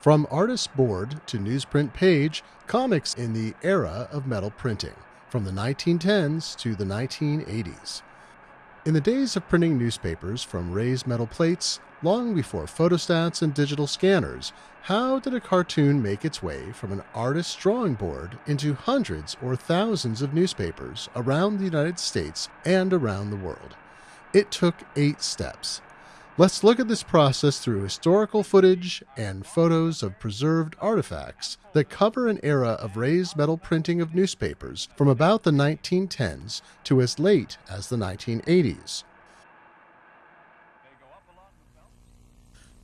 From artist board to newsprint page, comics in the era of metal printing, from the 1910s to the 1980s. In the days of printing newspapers from raised metal plates, long before photostats and digital scanners, how did a cartoon make its way from an artist's drawing board into hundreds or thousands of newspapers around the United States and around the world? It took eight steps. Let's look at this process through historical footage and photos of preserved artifacts that cover an era of raised metal printing of newspapers from about the 1910s to as late as the 1980s.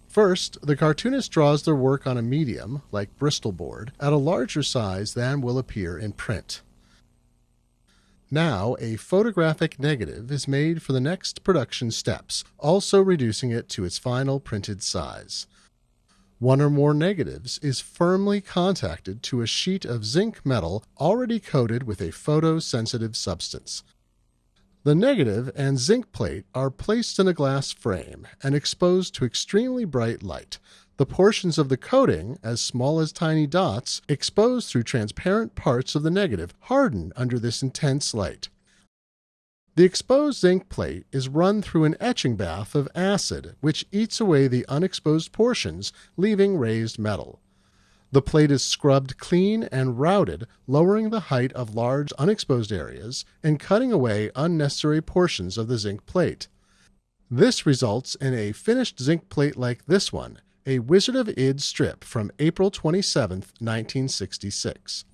First, the cartoonist draws their work on a medium, like Bristol board, at a larger size than will appear in print. Now, a photographic negative is made for the next production steps, also reducing it to its final printed size. One or more negatives is firmly contacted to a sheet of zinc metal already coated with a photosensitive substance. The negative and zinc plate are placed in a glass frame and exposed to extremely bright light, the portions of the coating, as small as tiny dots, exposed through transparent parts of the negative, harden under this intense light. The exposed zinc plate is run through an etching bath of acid, which eats away the unexposed portions, leaving raised metal. The plate is scrubbed clean and routed, lowering the height of large unexposed areas and cutting away unnecessary portions of the zinc plate. This results in a finished zinc plate like this one, a Wizard of Id strip from April 27, 1966.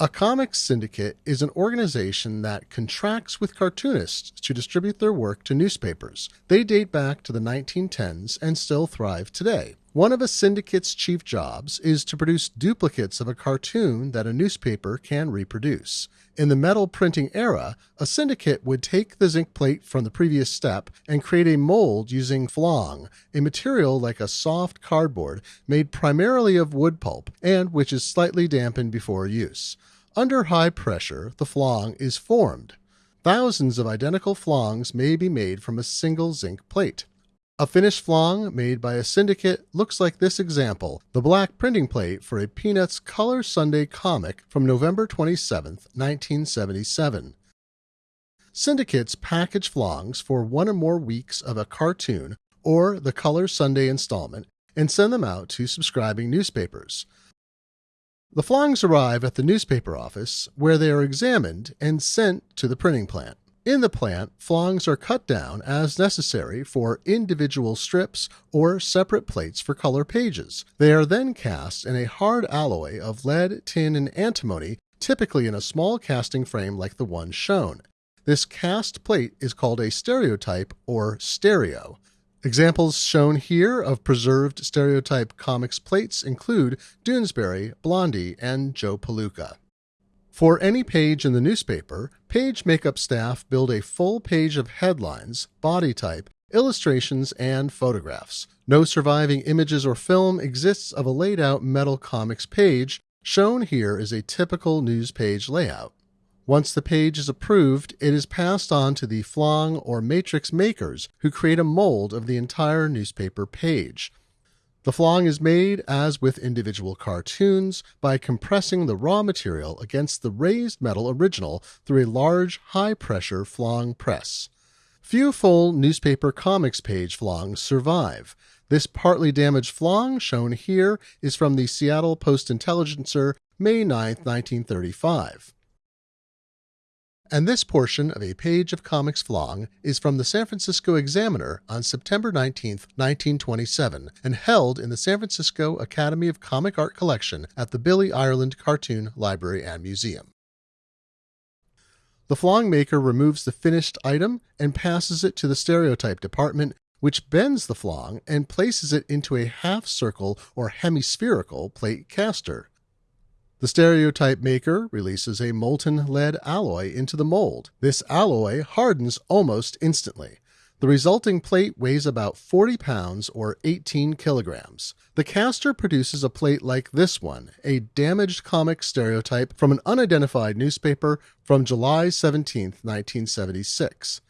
A comics syndicate is an organization that contracts with cartoonists to distribute their work to newspapers. They date back to the 1910s and still thrive today. One of a syndicate's chief jobs is to produce duplicates of a cartoon that a newspaper can reproduce. In the metal printing era, a syndicate would take the zinc plate from the previous step and create a mold using flong, a material like a soft cardboard made primarily of wood pulp and which is slightly dampened before use. Under high pressure, the flong is formed. Thousands of identical flongs may be made from a single zinc plate. A finished flong made by a syndicate looks like this example the black printing plate for a Peanuts Color Sunday comic from November 27, 1977. Syndicates package flongs for one or more weeks of a cartoon or the Color Sunday installment and send them out to subscribing newspapers. The flongs arrive at the newspaper office where they are examined and sent to the printing plant. In the plant, flongs are cut down as necessary for individual strips or separate plates for color pages. They are then cast in a hard alloy of lead, tin, and antimony, typically in a small casting frame like the one shown. This cast plate is called a stereotype or stereo. Examples shown here of preserved stereotype comics plates include Doonesbury, Blondie, and Joe Palooka. For any page in the newspaper, page makeup staff build a full page of headlines, body type, illustrations, and photographs. No surviving images or film exists of a laid out metal comics page. Shown here is a typical news page layout. Once the page is approved, it is passed on to the flong or matrix makers who create a mold of the entire newspaper page. The flong is made, as with individual cartoons, by compressing the raw material against the raised metal original through a large, high pressure flong press. Few full newspaper comics page flongs survive. This partly damaged flong, shown here, is from the Seattle Post Intelligencer, May 9, 1935 and this portion of a page of comics flong is from the San Francisco Examiner on September 19, 1927, and held in the San Francisco Academy of Comic Art collection at the Billy Ireland Cartoon Library and Museum. The flong maker removes the finished item and passes it to the stereotype department, which bends the flong and places it into a half circle or hemispherical plate caster. The stereotype maker releases a molten lead alloy into the mold. This alloy hardens almost instantly. The resulting plate weighs about 40 pounds or 18 kilograms. The caster produces a plate like this one, a damaged comic stereotype from an unidentified newspaper from July 17, 1976.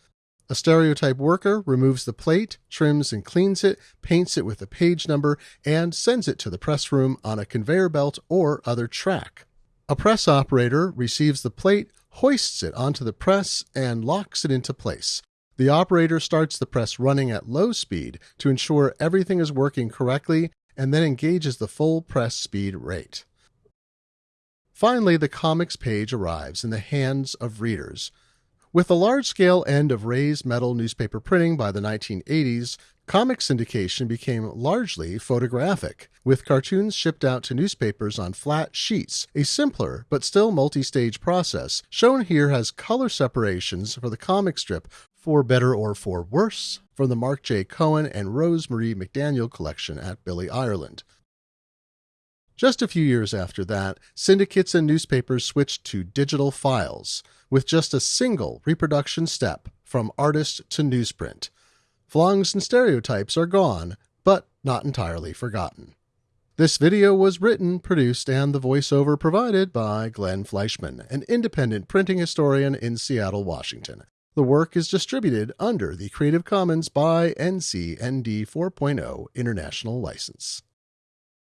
A stereotype worker removes the plate, trims and cleans it, paints it with a page number, and sends it to the press room on a conveyor belt or other track. A press operator receives the plate, hoists it onto the press, and locks it into place. The operator starts the press running at low speed to ensure everything is working correctly and then engages the full press speed rate. Finally, the comics page arrives in the hands of readers. With the large scale end of raised metal newspaper printing by the 1980s, comic syndication became largely photographic, with cartoons shipped out to newspapers on flat sheets, a simpler but still multi stage process. Shown here has color separations for the comic strip for better or for worse from the Mark J. Cohen and Rose Marie McDaniel collection at Billy Ireland. Just a few years after that, syndicates and newspapers switched to digital files, with just a single reproduction step from artist to newsprint. Flongs and stereotypes are gone, but not entirely forgotten. This video was written, produced, and the voiceover provided by Glenn Fleishman, an independent printing historian in Seattle, Washington. The work is distributed under the Creative Commons by NC ND 4.0 International License.